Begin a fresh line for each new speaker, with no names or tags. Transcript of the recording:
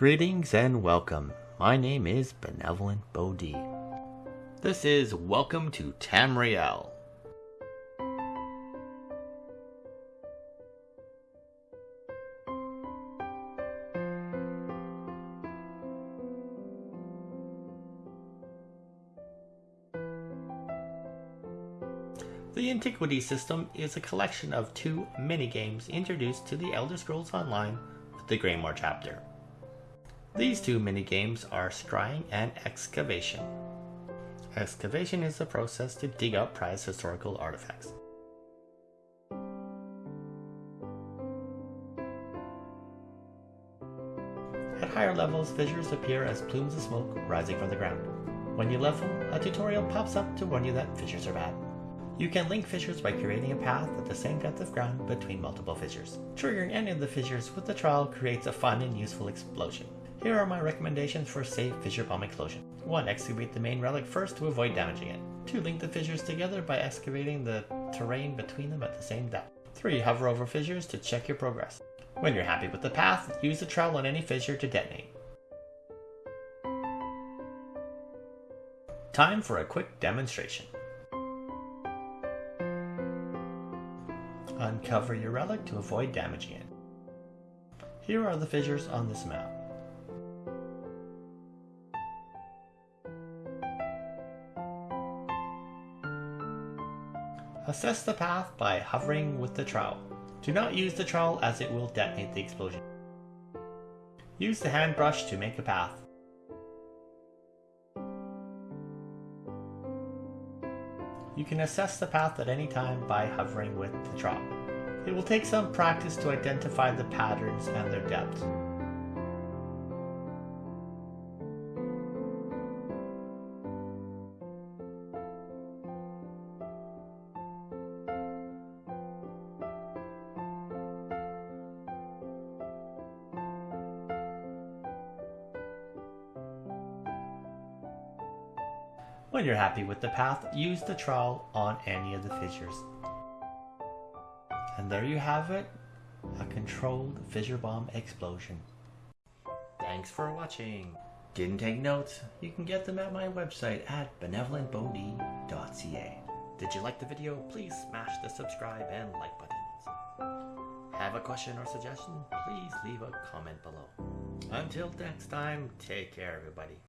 Greetings and welcome. My name is Benevolent Bodhi. This is Welcome to Tamriel. The Antiquity system is a collection of two minigames introduced to the Elder Scrolls Online with the Greymoor chapter. These two mini-games are Scrying and Excavation. Excavation is the process to dig up prized historical artifacts. At higher levels, fissures appear as plumes of smoke rising from the ground. When you level, a tutorial pops up to warn you that fissures are bad. You can link fissures by creating a path at the same depth of ground between multiple fissures. Triggering any of the fissures with the trowel creates a fun and useful explosion. Here are my recommendations for safe fissure bomb explosion. 1. Excavate the main relic first to avoid damaging it. 2. Link the fissures together by excavating the terrain between them at the same depth. 3. Hover over fissures to check your progress. When you're happy with the path, use the trowel on any fissure to detonate. Time for a quick demonstration. Uncover your relic to avoid damaging it. Here are the fissures on this map. Assess the path by hovering with the trowel. Do not use the trowel as it will detonate the explosion. Use the hand brush to make a path. You can assess the path at any time by hovering with the trowel. It will take some practice to identify the patterns and their depth. When you're happy with the path, use the trowel on any of the fissures. And there you have it, a controlled fissure bomb explosion. Thanks for watching. Didn't take notes? You can get them at my website at benevolentbodhi.ca. Did you like the video? Please smash the subscribe and like buttons. Have a question or suggestion? Please leave a comment below. Until next time, take care everybody.